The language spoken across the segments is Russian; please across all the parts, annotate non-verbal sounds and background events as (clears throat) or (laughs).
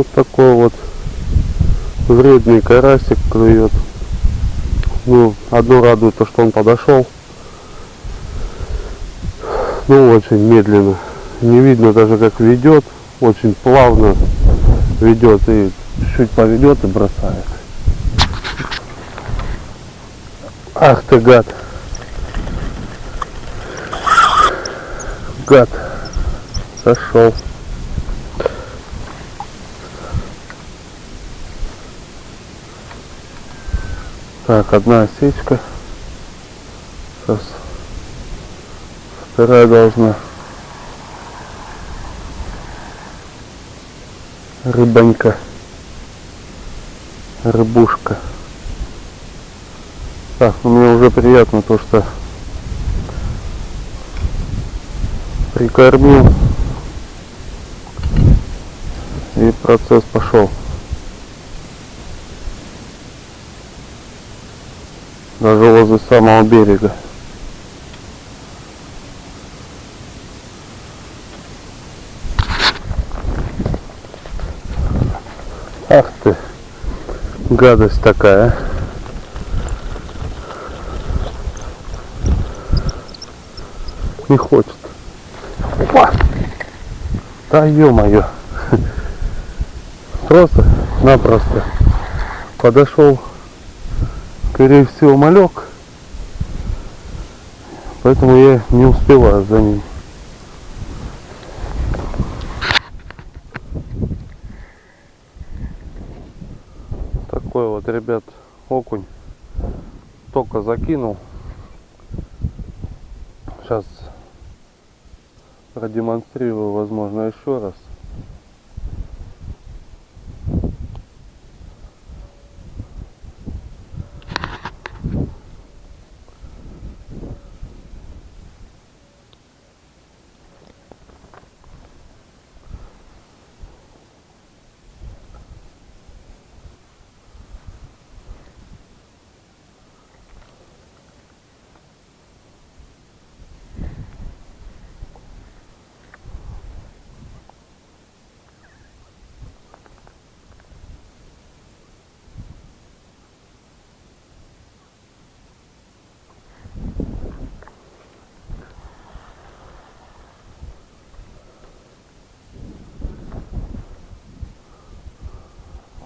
Вот такой вот вредный карасик клюет. Ну, одно радует то, что он подошел. Ну, очень медленно. Не видно даже как ведет. Очень плавно ведет и чуть поведет и бросает. Ах ты гад. Гад. Сошел. Так, одна осечка. Сейчас вторая должна. Рыбонька. Рыбушка. Так, ну мне уже приятно то, что прикормил и процесс пошел. Даже возле самого берега. Ах ты, гадость такая. Не хочет. Опа! Да ё-моё. (laughs) Просто-напросто подошел, скорее всего, малек. Поэтому я не успеваю за ним. Такой вот, ребят, окунь. Только закинул. Сейчас продемонстрирую, возможно, еще раз.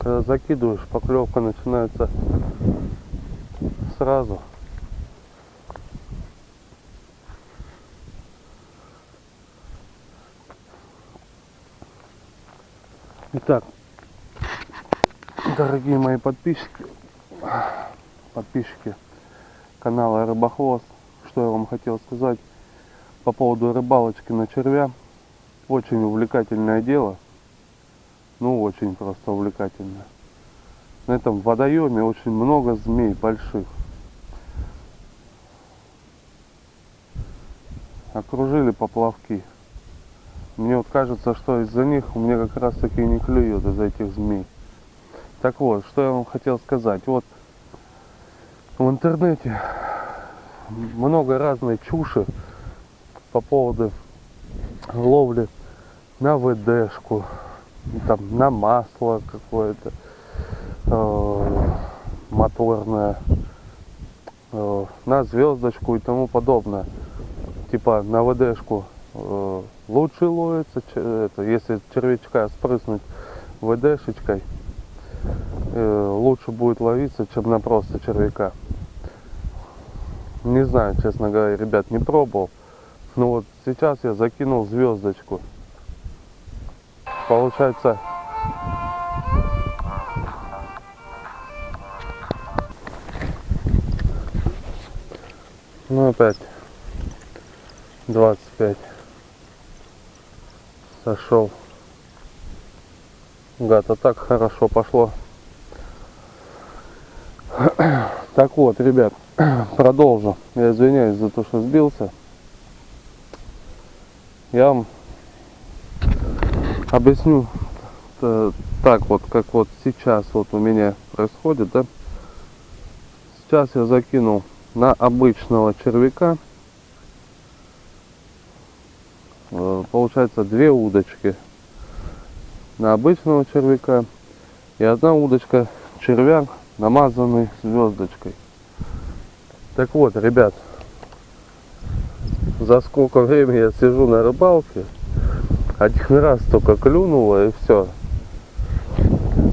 Когда закидываешь, поклевка начинается сразу. Итак, дорогие мои подписчики, подписчики канала Рыбохвост, что я вам хотел сказать по поводу рыбалочки на червя. Очень увлекательное дело ну очень просто увлекательно. На этом водоеме очень много змей больших. Окружили поплавки. Мне вот кажется, что из-за них у меня как раз таки не клюет из-за этих змей. Так вот, что я вам хотел сказать. Вот в интернете много разной чуши по поводу ловли на ВДшку, там на масло какое-то э, моторное, э, на звездочку и тому подобное. Типа на ВДшку э, лучше ловится, это, если червячка спрыснуть ВДшечкой, э, лучше будет ловиться, чем на просто червяка. Не знаю, честно говоря, ребят, не пробовал. Но вот сейчас я закинул звездочку получается. Ну опять 25 сошел. Гад а так хорошо пошло. (coughs) Так вот ребят (coughs) продолжу. Я извиняюсь за то что сбился. Я вам объясню э, так вот, как вот сейчас вот у меня происходит, да. Сейчас я закинул на обычного червяка, э, получается две удочки. на обычного червяка и одна удочка червяк, намазанный звездочкой. Так вот, ребят, за сколько времени я сижу на рыбалке, один раз только клюнуло и все.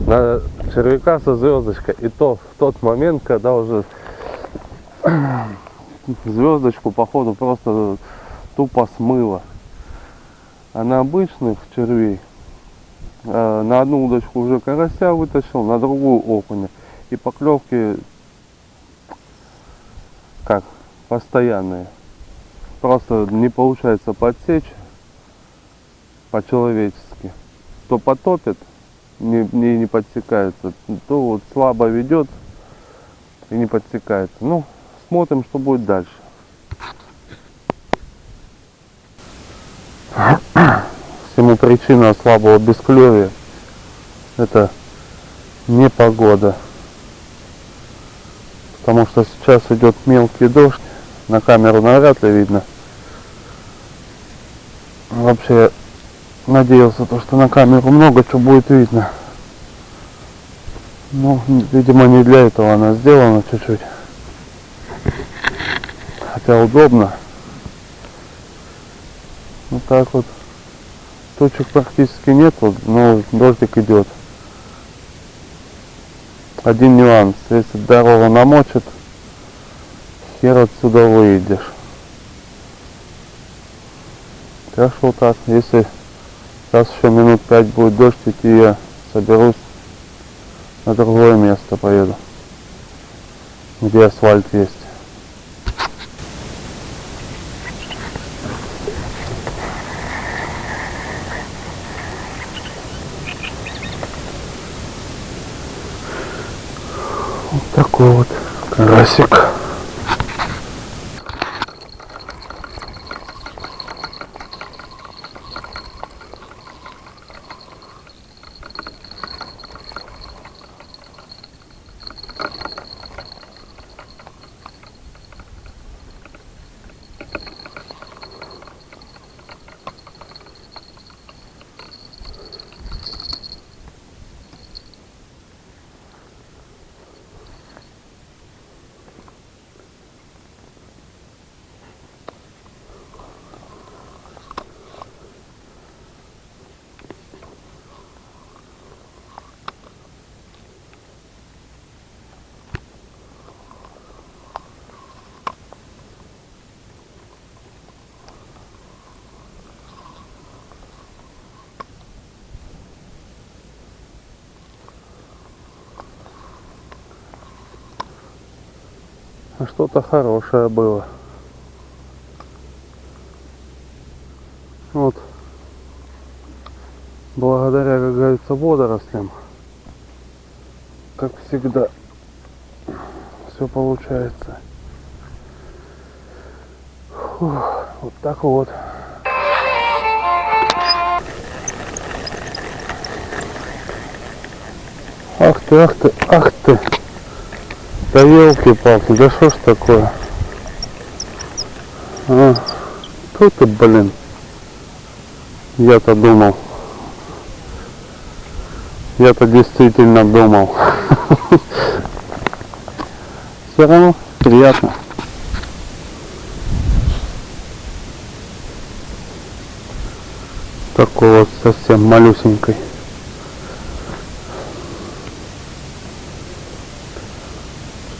На червяка со звездочкой. И то в тот момент, когда уже (clears throat) звездочку походу просто тупо смыло. А на обычных червей э, на одну удочку уже карася вытащил, на другую окуня. И поклевки как постоянные. Просто не получается подсечь по-человечески. То потопит, не, не, не подсекается, то вот слабо ведет и не подсекается. Ну, смотрим, что будет дальше. Всему причина слабого бесклевия это непогода. Потому что сейчас идет мелкий дождь. На камеру навряд ли видно. Вообще надеялся, то, что на камеру много чего будет видно. Ну, видимо, не для этого она сделана чуть-чуть. Хотя удобно. Вот так вот. Точек практически нет, вот, но дождик идет. Один нюанс. Если дорога намочит, хер отсюда выйдешь. Так что так, если сейчас еще минут пять будет дождь идти, я соберусь на другое место поеду, где асфальт есть. Вот такой вот карасик. А что-то хорошее было. Вот. Благодаря, как говорится, водорослям, как всегда, все получается. Фух, вот так вот. Ах ты, ах ты, ах ты. Да елки-палки, да что ж такое? А, тут ты, блин. Я-то думал. Я-то действительно думал. (laughs) Все равно приятно. Такой вот совсем малюсенькой.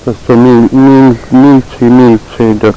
Мель, мельче и мельче идет.